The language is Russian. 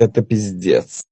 это пиздец.